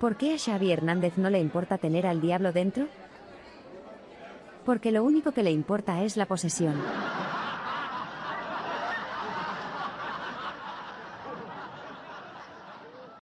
¿Por qué a Xavi Hernández no le importa tener al diablo dentro? Porque lo único que le importa es la posesión.